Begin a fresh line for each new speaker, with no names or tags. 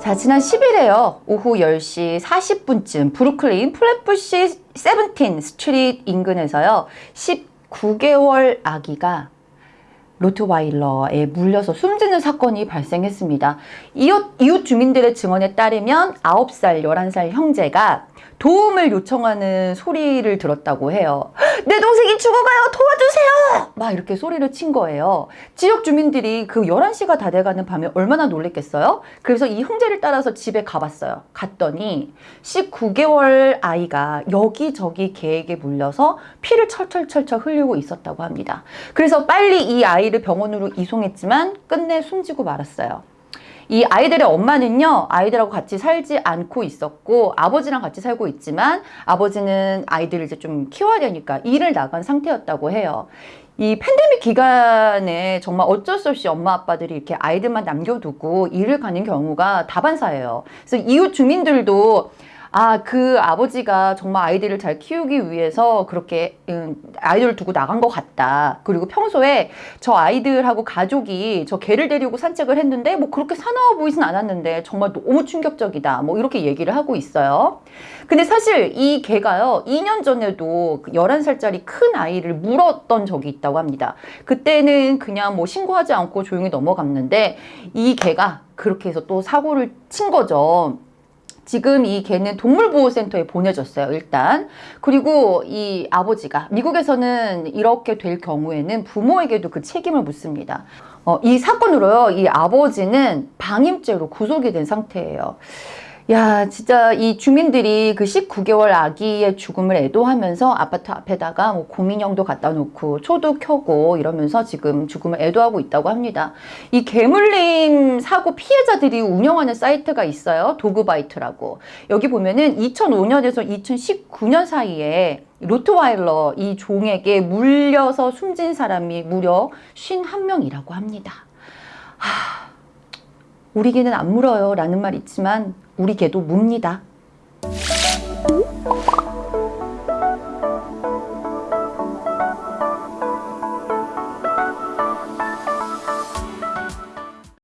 자 지난 10일에요 오후 10시 40분쯤 브루클린 플랫부시 Seventeen Street 인근에서요 19개월 아기가 로트와일러에 물려서 숨지는 사건이 발생했습니다. 이웃, 이웃 주민들의 증언에 따르면 9살, 11살 형제가 도움을 요청하는 소리를 들었다고 해요. 내 동생이 죽어가요! 도와주세요! 막 이렇게 소리를 친 거예요. 지역 주민들이 그 11시가 다 돼가는 밤에 얼마나 놀랬겠어요? 그래서 이 형제를 따라서 집에 가봤어요. 갔더니 19개월 아이가 여기저기 개에게 물려서 피를 철철철철 흘리고 있었다고 합니다. 그래서 빨리 이 아이를 병원으로 이송했지만 끝내 숨지고 말았어요. 이 아이들의 엄마는요 아이들하고 같이 살지 않고 있었고 아버지랑 같이 살고 있지만 아버지는 아이들을 이제 좀 키워야 되니까 일을 나간 상태였다고 해요. 이 팬데믹 기간에 정말 어쩔 수 없이 엄마 아빠들이 이렇게 아이들만 남겨두고 일을 가는 경우가 다반사예요. 그래서 이웃 주민들도 아, 그 아버지가 정말 아이들을 잘 키우기 위해서 그렇게 음, 아이들을 두고 나간 것 같다. 그리고 평소에 저 아이들하고 가족이 저 개를 데리고 산책을 했는데 뭐 그렇게 사나워 보이진 않았는데 정말 너무 충격적이다. 뭐 이렇게 얘기를 하고 있어요. 근데 사실 이 개가요, 2년 전에도 11살짜리 그큰 아이를 물었던 적이 있다고 합니다. 그때는 그냥 뭐 신고하지 않고 조용히 넘어갔는데 이 개가 그렇게 해서 또 사고를 친 거죠. 지금 이 개는 동물보호센터에 보내졌어요 일단. 그리고 이 아버지가 미국에서는 이렇게 될 경우에는 부모에게도 그 책임을 묻습니다. 어, 이 사건으로요 이 아버지는 방임죄로 구속이 된 상태예요 야 진짜 이 주민들이 그 19개월 아기의 죽음을 애도하면서 아파트 앞에다가 뭐 고민형도 갖다 놓고 초도 켜고 이러면서 지금 죽음을 애도하고 있다고 합니다. 이 개물림 사고 피해자들이 운영하는 사이트가 있어요. 도그바이트라고. 여기 보면은 2005년에서 2019년 사이에 로트와일러 이 종에게 물려서 숨진 사람이 무려 51명이라고 합니다. 하... 우리 개는 안 물어요 라는 말 있지만 우리 개도 묵니다.